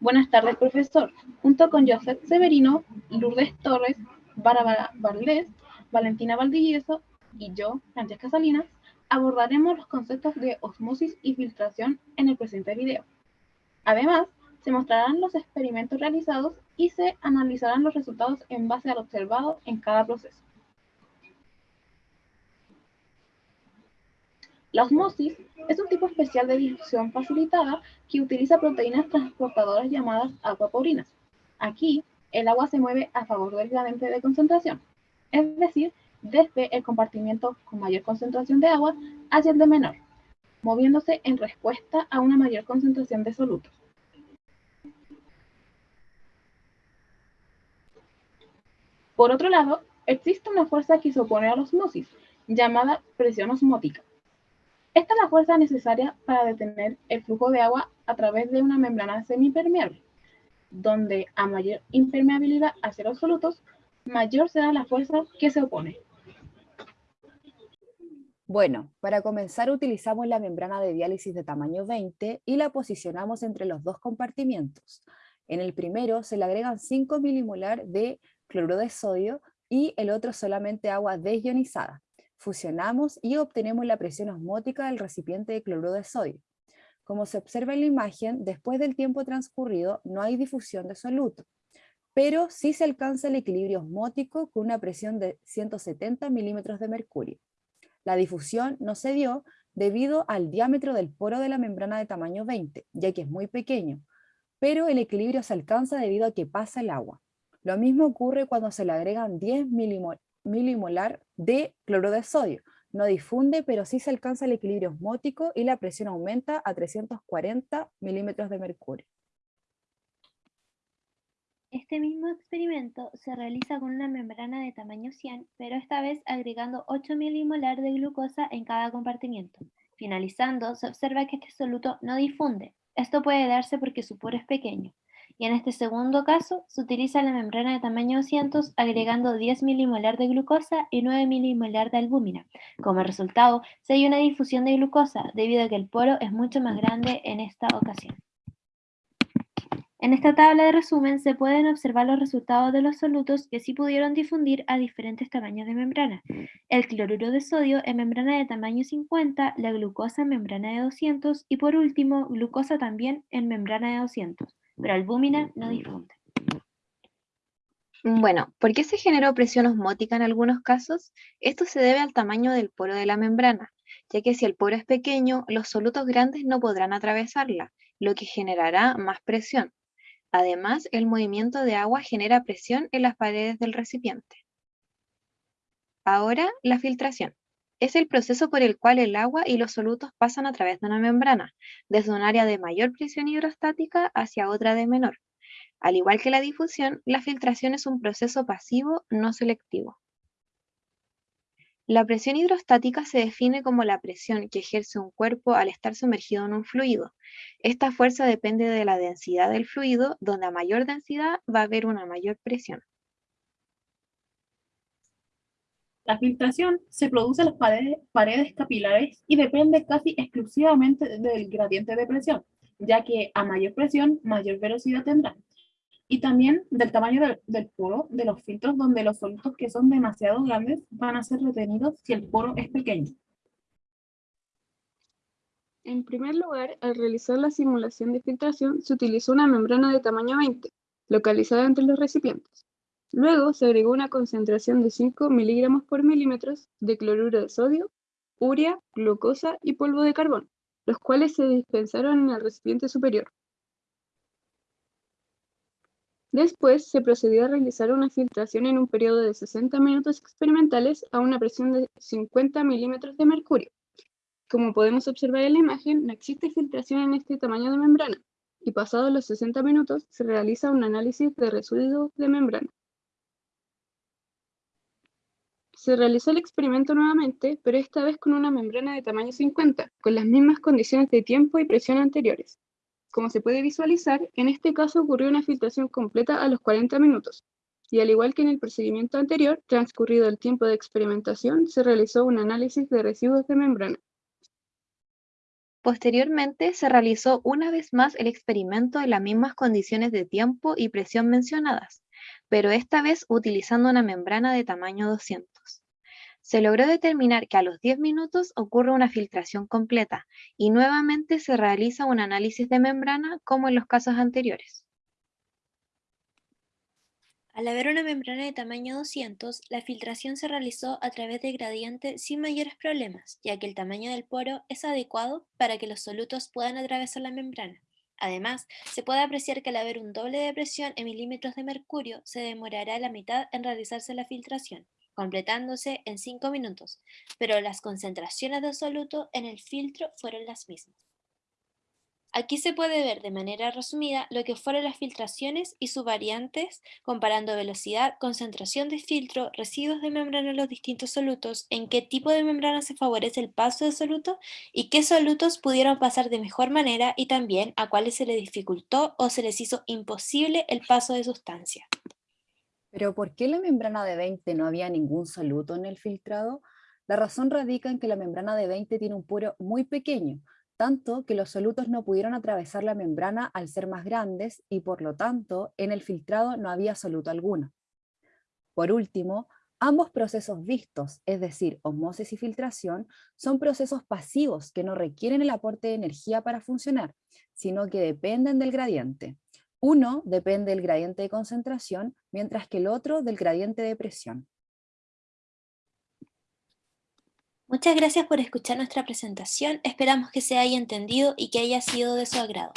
Buenas tardes, profesor. Junto con Joseph Severino, Lourdes Torres, Bárbara Barlés, Valentina Valdivieso y yo, Francesca Salinas, abordaremos los conceptos de osmosis y filtración en el presente video. Además, se mostrarán los experimentos realizados y se analizarán los resultados en base al observado en cada proceso. La osmosis es un tipo especial de difusión facilitada que utiliza proteínas transportadoras llamadas aquaporinas. Aquí, el agua se mueve a favor del gradiente de concentración, es decir, desde el compartimiento con mayor concentración de agua hacia el de menor, moviéndose en respuesta a una mayor concentración de solutos. Por otro lado, existe una fuerza que se opone a la osmosis, llamada presión osmótica. Esta es la fuerza necesaria para detener el flujo de agua a través de una membrana semipermeable, donde a mayor impermeabilidad hacia los solutos, mayor será la fuerza que se opone. Bueno, para comenzar utilizamos la membrana de diálisis de tamaño 20 y la posicionamos entre los dos compartimientos. En el primero se le agregan 5 milimolar de cloruro de sodio y el otro solamente agua desionizada fusionamos y obtenemos la presión osmótica del recipiente de cloruro de sodio. Como se observa en la imagen, después del tiempo transcurrido no hay difusión de soluto, pero sí se alcanza el equilibrio osmótico con una presión de 170 milímetros de mercurio. La difusión no se dio debido al diámetro del poro de la membrana de tamaño 20, ya que es muy pequeño, pero el equilibrio se alcanza debido a que pasa el agua. Lo mismo ocurre cuando se le agregan 10 milimolar de cloro de sodio. No difunde, pero sí se alcanza el equilibrio osmótico y la presión aumenta a 340 milímetros de mercurio. Este mismo experimento se realiza con una membrana de tamaño 100, pero esta vez agregando 8 milimolar de glucosa en cada compartimiento. Finalizando, se observa que este soluto no difunde. Esto puede darse porque su poro es pequeño y en este segundo caso se utiliza la membrana de tamaño 200 agregando 10 milimolar de glucosa y 9 milimolar de albúmina. Como resultado, se hay una difusión de glucosa debido a que el poro es mucho más grande en esta ocasión. En esta tabla de resumen se pueden observar los resultados de los solutos que sí pudieron difundir a diferentes tamaños de membrana. El cloruro de sodio en membrana de tamaño 50, la glucosa en membrana de 200 y por último glucosa también en membrana de 200 pero albúmina no difunde. Bueno, ¿por qué se generó presión osmótica en algunos casos? Esto se debe al tamaño del poro de la membrana, ya que si el poro es pequeño, los solutos grandes no podrán atravesarla, lo que generará más presión. Además, el movimiento de agua genera presión en las paredes del recipiente. Ahora, la filtración. Es el proceso por el cual el agua y los solutos pasan a través de una membrana, desde un área de mayor presión hidrostática hacia otra de menor. Al igual que la difusión, la filtración es un proceso pasivo no selectivo. La presión hidrostática se define como la presión que ejerce un cuerpo al estar sumergido en un fluido. Esta fuerza depende de la densidad del fluido, donde a mayor densidad va a haber una mayor presión. La filtración se produce en las paredes, capilares y depende casi exclusivamente del gradiente de presión, ya que a mayor presión, mayor velocidad tendrá. Y también del tamaño del, del, poro de los filtros, donde los solutos que son demasiado grandes van a ser retenidos si el poro es pequeño. En primer lugar, al realizar la simulación de filtración, se utilizó una membrana de tamaño 20, localizada entre los recipientes. Luego se agregó una concentración de 5 miligramos por milímetros de cloruro de sodio, urea, glucosa y polvo de carbón, los cuales se dispensaron en el recipiente superior. Después se procedió a realizar una filtración en un periodo de 60 minutos experimentales a una presión de 50 milímetros de mercurio. Como podemos observar en la imagen, no existe filtración en este tamaño de membrana, y pasados los 60 minutos se realiza un análisis de residuos de membrana. Se realizó el experimento nuevamente, pero esta vez con una membrana de tamaño 50, con las mismas condiciones de tiempo y presión anteriores. Como se puede visualizar, en este caso ocurrió una filtración completa a los 40 minutos, y al igual que en el procedimiento anterior, transcurrido el tiempo de experimentación, se realizó un análisis de residuos de membrana. Posteriormente, se realizó una vez más el experimento en las mismas condiciones de tiempo y presión mencionadas, pero esta vez utilizando una membrana de tamaño 200. Se logró determinar que a los 10 minutos ocurre una filtración completa y nuevamente se realiza un análisis de membrana como en los casos anteriores. Al haber una membrana de tamaño 200, la filtración se realizó a través de gradiente sin mayores problemas, ya que el tamaño del poro es adecuado para que los solutos puedan atravesar la membrana. Además, se puede apreciar que al haber un doble de presión en milímetros de mercurio, se demorará la mitad en realizarse la filtración, completándose en 5 minutos, pero las concentraciones de soluto en el filtro fueron las mismas. Aquí se puede ver de manera resumida lo que fueron las filtraciones y sus variantes, comparando velocidad, concentración de filtro, residuos de membrana en los distintos solutos, en qué tipo de membrana se favorece el paso de soluto y qué solutos pudieron pasar de mejor manera y también a cuáles se les dificultó o se les hizo imposible el paso de sustancia. Pero ¿por qué la membrana de 20 no había ningún soluto en el filtrado? La razón radica en que la membrana de 20 tiene un poro muy pequeño, tanto que los solutos no pudieron atravesar la membrana al ser más grandes y por lo tanto en el filtrado no había soluto alguno. Por último, ambos procesos vistos, es decir, osmosis y filtración, son procesos pasivos que no requieren el aporte de energía para funcionar, sino que dependen del gradiente. Uno depende del gradiente de concentración, mientras que el otro del gradiente de presión. Muchas gracias por escuchar nuestra presentación, esperamos que se haya entendido y que haya sido de su agrado.